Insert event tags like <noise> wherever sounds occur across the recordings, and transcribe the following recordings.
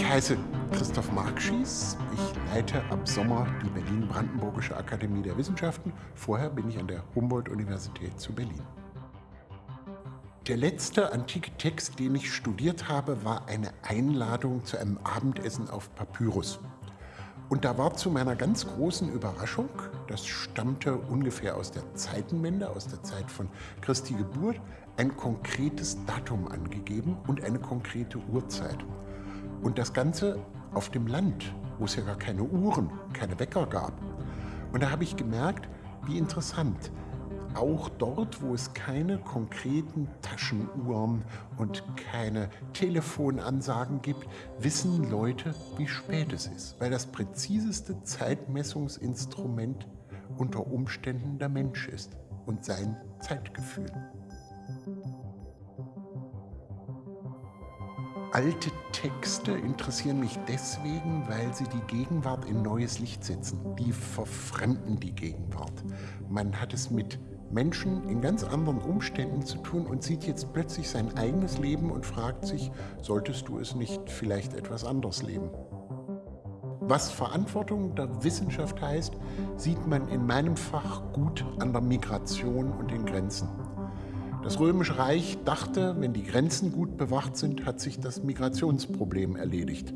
Ich heiße Christoph Markschies. Ich leite ab Sommer die Berlin-Brandenburgische Akademie der Wissenschaften. Vorher bin ich an der Humboldt-Universität zu Berlin. Der letzte antike Text, den ich studiert habe, war eine Einladung zu einem Abendessen auf Papyrus. Und da war zu meiner ganz großen Überraschung, das stammte ungefähr aus der Zeitenwende, aus der Zeit von Christi Geburt, ein konkretes Datum angegeben und eine konkrete Uhrzeit. Und das Ganze auf dem Land, wo es ja gar keine Uhren, keine Wecker gab. Und da habe ich gemerkt, wie interessant. Auch dort, wo es keine konkreten Taschenuhren und keine Telefonansagen gibt, wissen Leute, wie spät es ist. Weil das präziseste Zeitmessungsinstrument unter Umständen der Mensch ist und sein Zeitgefühl. Alte Texte interessieren mich deswegen, weil sie die Gegenwart in neues Licht setzen. Die verfremden die Gegenwart. Man hat es mit Menschen in ganz anderen Umständen zu tun und sieht jetzt plötzlich sein eigenes Leben und fragt sich, solltest du es nicht vielleicht etwas anders leben? Was Verantwortung der Wissenschaft heißt, sieht man in meinem Fach gut an der Migration und den Grenzen. Das Römische Reich dachte, wenn die Grenzen gut bewacht sind, hat sich das Migrationsproblem erledigt.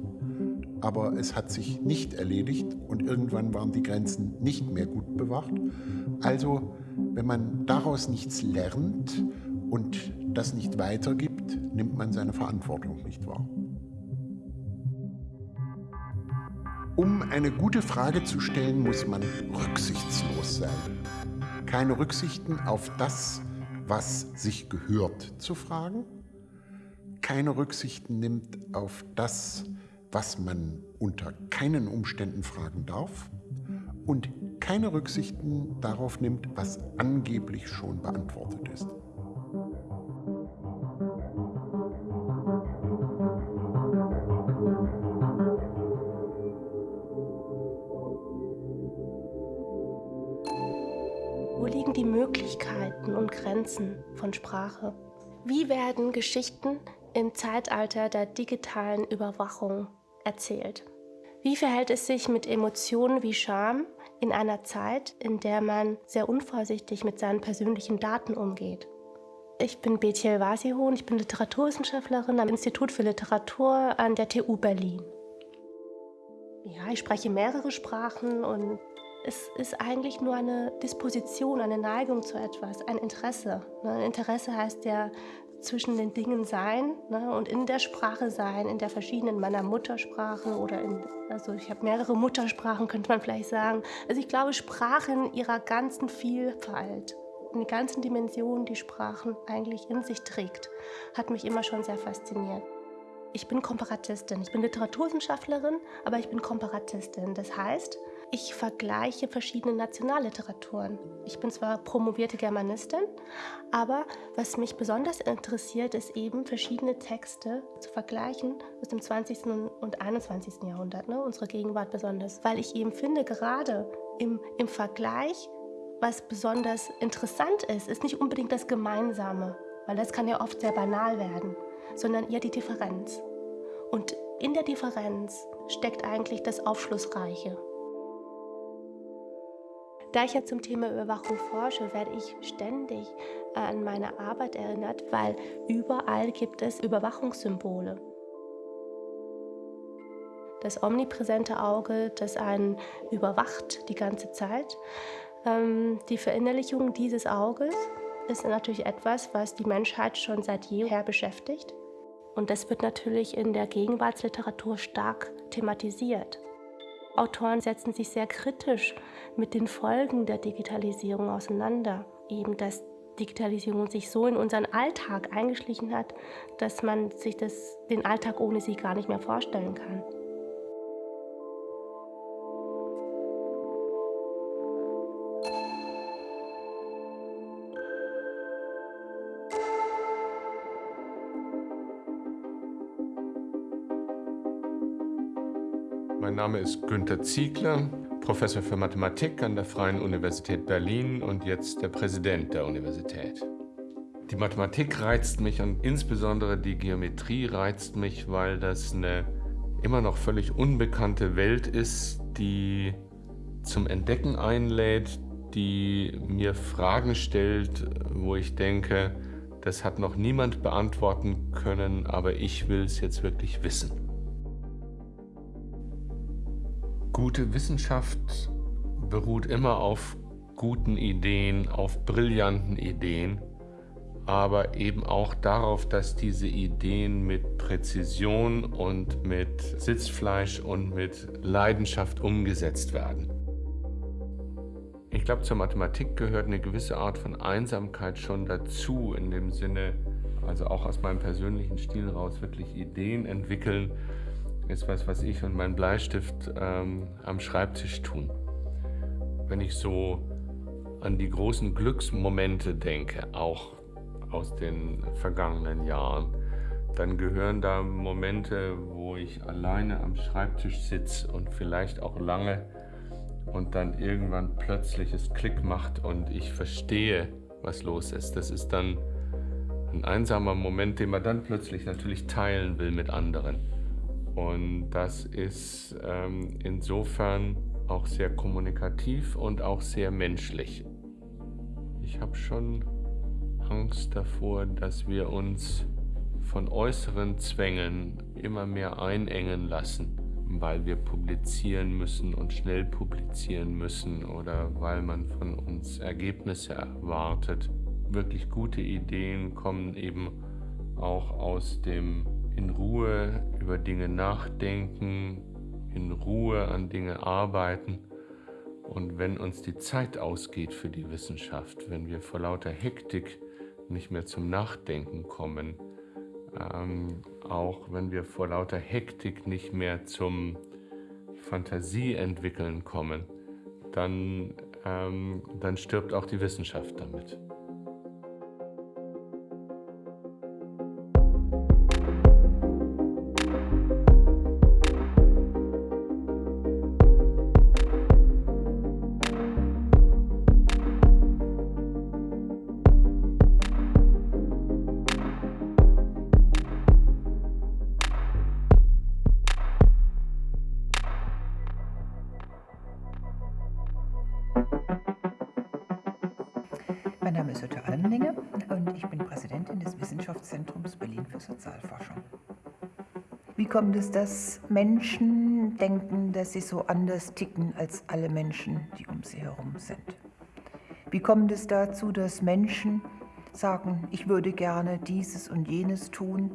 Aber es hat sich nicht erledigt und irgendwann waren die Grenzen nicht mehr gut bewacht. Also, wenn man daraus nichts lernt und das nicht weitergibt, nimmt man seine Verantwortung nicht wahr. Um eine gute Frage zu stellen, muss man rücksichtslos sein. Keine Rücksichten auf das, was sich gehört, zu fragen, keine Rücksichten nimmt auf das, was man unter keinen Umständen fragen darf und keine Rücksichten darauf nimmt, was angeblich schon beantwortet ist. Grenzen von Sprache? Wie werden Geschichten im Zeitalter der digitalen Überwachung erzählt? Wie verhält es sich mit Emotionen wie Scham in einer Zeit, in der man sehr unvorsichtig mit seinen persönlichen Daten umgeht? Ich bin Betiel Wasihon, ich bin Literaturwissenschaftlerin am Institut für Literatur an der TU Berlin. Ja, ich spreche mehrere Sprachen und es ist eigentlich nur eine Disposition, eine Neigung zu etwas, ein Interesse. Ne? Ein Interesse heißt ja zwischen den Dingen sein ne? und in der Sprache sein, in der verschiedenen meiner Muttersprache oder in, also ich habe mehrere Muttersprachen, könnte man vielleicht sagen. Also ich glaube, Sprachen in ihrer ganzen Vielfalt, in den ganzen Dimensionen, die Sprachen eigentlich in sich trägt, hat mich immer schon sehr fasziniert. Ich bin Komparatistin. Ich bin Literaturwissenschaftlerin, aber ich bin Komparatistin. Das heißt, ich vergleiche verschiedene Nationalliteraturen. Ich bin zwar promovierte Germanistin, aber was mich besonders interessiert, ist eben verschiedene Texte zu vergleichen aus dem 20. und 21. Jahrhundert, ne? unsere Gegenwart besonders, weil ich eben finde, gerade im, im Vergleich, was besonders interessant ist, ist nicht unbedingt das Gemeinsame, weil das kann ja oft sehr banal werden, sondern eher die Differenz. Und in der Differenz steckt eigentlich das Aufschlussreiche. Da ich ja zum Thema Überwachung forsche, werde ich ständig äh, an meine Arbeit erinnert, weil überall gibt es Überwachungssymbole. Das omnipräsente Auge, das einen überwacht die ganze Zeit. Ähm, die Verinnerlichung dieses Auges ist natürlich etwas, was die Menschheit schon seit jeher beschäftigt. Und das wird natürlich in der Gegenwartsliteratur stark thematisiert. Autoren setzen sich sehr kritisch mit den Folgen der Digitalisierung auseinander. Eben, dass Digitalisierung sich so in unseren Alltag eingeschlichen hat, dass man sich das, den Alltag ohne sie gar nicht mehr vorstellen kann. Mein Name ist Günter Ziegler, Professor für Mathematik an der Freien Universität Berlin und jetzt der Präsident der Universität. Die Mathematik reizt mich und insbesondere die Geometrie reizt mich, weil das eine immer noch völlig unbekannte Welt ist, die zum Entdecken einlädt, die mir Fragen stellt, wo ich denke, das hat noch niemand beantworten können, aber ich will es jetzt wirklich wissen. Gute Wissenschaft beruht immer auf guten Ideen, auf brillanten Ideen aber eben auch darauf, dass diese Ideen mit Präzision und mit Sitzfleisch und mit Leidenschaft umgesetzt werden. Ich glaube, zur Mathematik gehört eine gewisse Art von Einsamkeit schon dazu, in dem Sinne, also auch aus meinem persönlichen Stil raus, wirklich Ideen entwickeln, ist was, was ich und mein Bleistift ähm, am Schreibtisch tun. Wenn ich so an die großen Glücksmomente denke, auch aus den vergangenen Jahren, dann gehören da Momente, wo ich alleine am Schreibtisch sitze und vielleicht auch lange und dann irgendwann plötzlich es Klick macht und ich verstehe, was los ist. Das ist dann ein einsamer Moment, den man dann plötzlich natürlich teilen will mit anderen. Und das ist ähm, insofern auch sehr kommunikativ und auch sehr menschlich. Ich habe schon Angst davor, dass wir uns von äußeren Zwängen immer mehr einengen lassen, weil wir publizieren müssen und schnell publizieren müssen oder weil man von uns Ergebnisse erwartet. Wirklich gute Ideen kommen eben auch aus dem in Ruhe über Dinge nachdenken, in Ruhe an Dinge arbeiten. Und wenn uns die Zeit ausgeht für die Wissenschaft, wenn wir vor lauter Hektik nicht mehr zum Nachdenken kommen, ähm, auch wenn wir vor lauter Hektik nicht mehr zum Fantasie entwickeln kommen, dann, ähm, dann stirbt auch die Wissenschaft damit. Mein Name ist Jutta Almlinger und ich bin Präsidentin des Wissenschaftszentrums Berlin für Sozialforschung. Wie kommt es, dass Menschen denken, dass sie so anders ticken als alle Menschen, die um sie herum sind? Wie kommt es dazu, dass Menschen sagen, ich würde gerne dieses und jenes tun,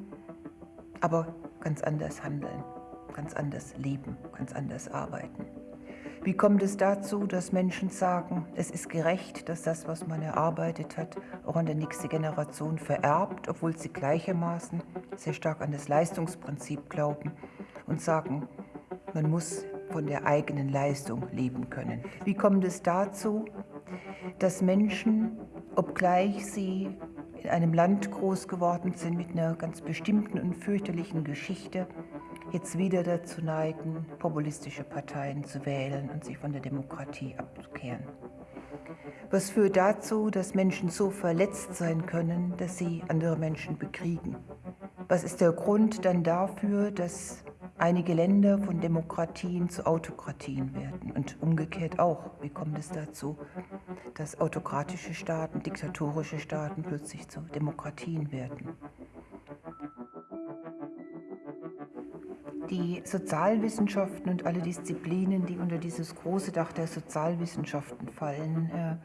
aber ganz anders handeln, ganz anders leben, ganz anders arbeiten? Wie kommt es dazu, dass Menschen sagen, es ist gerecht, dass das, was man erarbeitet hat, auch an die nächste Generation vererbt, obwohl sie gleichermaßen sehr stark an das Leistungsprinzip glauben und sagen, man muss von der eigenen Leistung leben können. Wie kommt es dazu, dass Menschen, obgleich sie in einem Land groß geworden sind mit einer ganz bestimmten und fürchterlichen Geschichte, jetzt wieder dazu neigen, populistische Parteien zu wählen und sich von der Demokratie abzukehren. Was führt dazu, dass Menschen so verletzt sein können, dass sie andere Menschen bekriegen? Was ist der Grund dann dafür, dass einige Länder von Demokratien zu Autokratien werden und umgekehrt auch? Wie kommt es dazu, dass autokratische Staaten, diktatorische Staaten plötzlich zu Demokratien werden? Die Sozialwissenschaften und alle Disziplinen, die unter dieses große Dach der Sozialwissenschaften fallen, äh,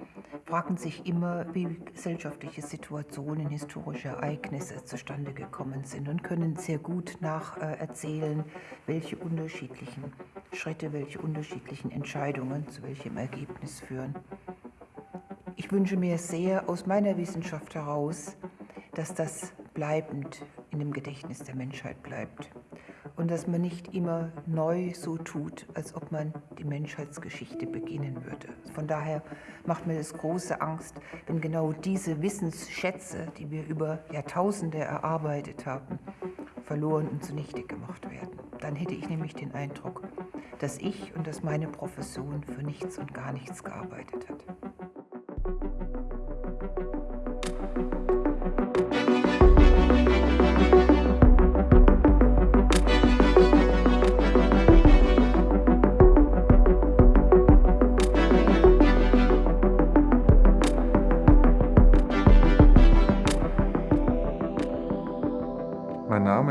fragen sich immer, wie gesellschaftliche Situationen, historische Ereignisse zustande gekommen sind und können sehr gut nacherzählen, äh, welche unterschiedlichen Schritte, welche unterschiedlichen Entscheidungen zu welchem Ergebnis führen. Ich wünsche mir sehr aus meiner Wissenschaft heraus, dass das bleibend in dem Gedächtnis der Menschheit bleibt und dass man nicht immer neu so tut, als ob man die Menschheitsgeschichte beginnen würde. Von daher macht mir das große Angst, wenn genau diese Wissensschätze, die wir über Jahrtausende erarbeitet haben, verloren und zunichte gemacht werden. Dann hätte ich nämlich den Eindruck, dass ich und dass meine Profession für nichts und gar nichts gearbeitet hat.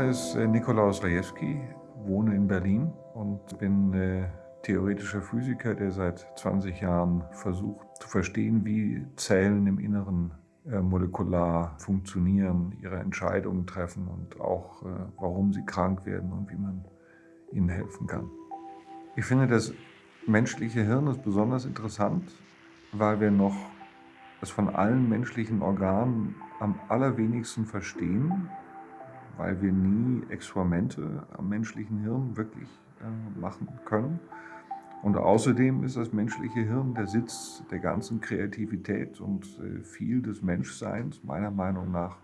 Name ist äh, Nikolaus Rajewski, wohne in Berlin und bin äh, theoretischer Physiker, der seit 20 Jahren versucht zu verstehen, wie Zellen im Inneren äh, molekular funktionieren, ihre Entscheidungen treffen und auch warum sie krank werden und wie man ihnen helfen kann. Ich finde, das menschliche Hirn ist besonders interessant, weil wir noch es von allen menschlichen Organen am allerwenigsten verstehen weil wir nie Experimente am menschlichen Hirn wirklich äh, machen können. Und außerdem ist das menschliche Hirn der Sitz der ganzen Kreativität und äh, viel des Menschseins, meiner Meinung nach,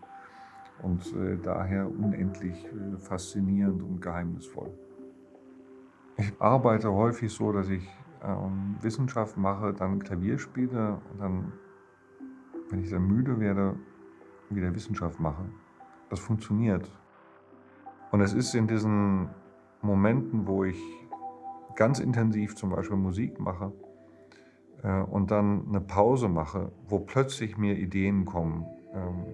und äh, daher unendlich faszinierend und geheimnisvoll. Ich arbeite häufig so, dass ich ähm, Wissenschaft mache, dann Klavier spiele und dann, wenn ich dann müde werde, wieder Wissenschaft mache. Das funktioniert. Und es ist in diesen Momenten, wo ich ganz intensiv zum Beispiel Musik mache äh, und dann eine Pause mache, wo plötzlich mir Ideen kommen ähm,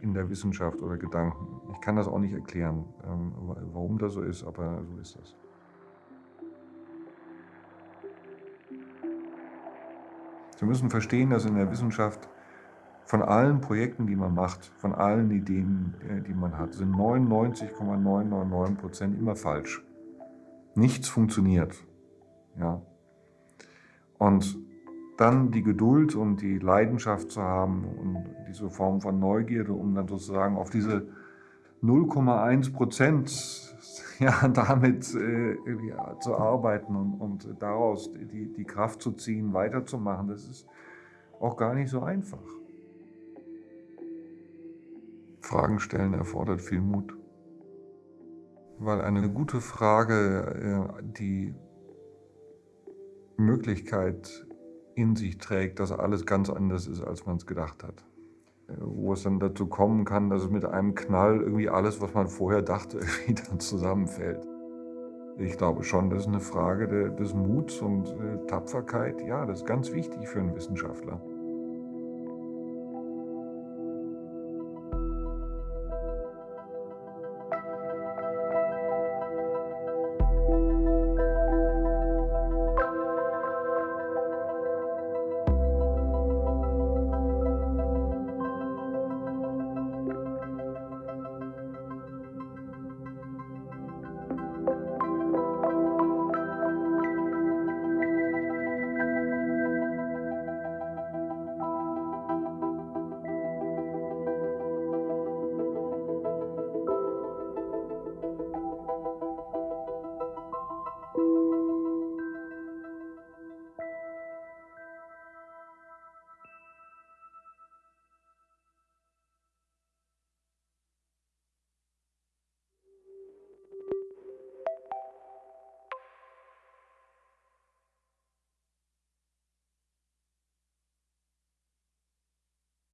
in der Wissenschaft oder Gedanken. Ich kann das auch nicht erklären, ähm, warum das so ist, aber so ist das. Sie müssen verstehen, dass in der Wissenschaft von allen Projekten, die man macht, von allen Ideen, äh, die man hat, sind 99,999 Prozent immer falsch. Nichts funktioniert. Ja. Und dann die Geduld und die Leidenschaft zu haben und diese Form von Neugierde, um dann sozusagen auf diese 0,1 Prozent <laughs> ja, damit äh, ja, zu arbeiten und, und daraus die, die Kraft zu ziehen, weiterzumachen, das ist auch gar nicht so einfach. Fragen stellen erfordert viel Mut. Weil eine gute Frage äh, die Möglichkeit in sich trägt, dass alles ganz anders ist, als man es gedacht hat. Äh, wo es dann dazu kommen kann, dass es mit einem Knall irgendwie alles, was man vorher dachte, <laughs> irgendwie dann zusammenfällt. Ich glaube schon, das ist eine Frage des Muts und äh, Tapferkeit. Ja, das ist ganz wichtig für einen Wissenschaftler.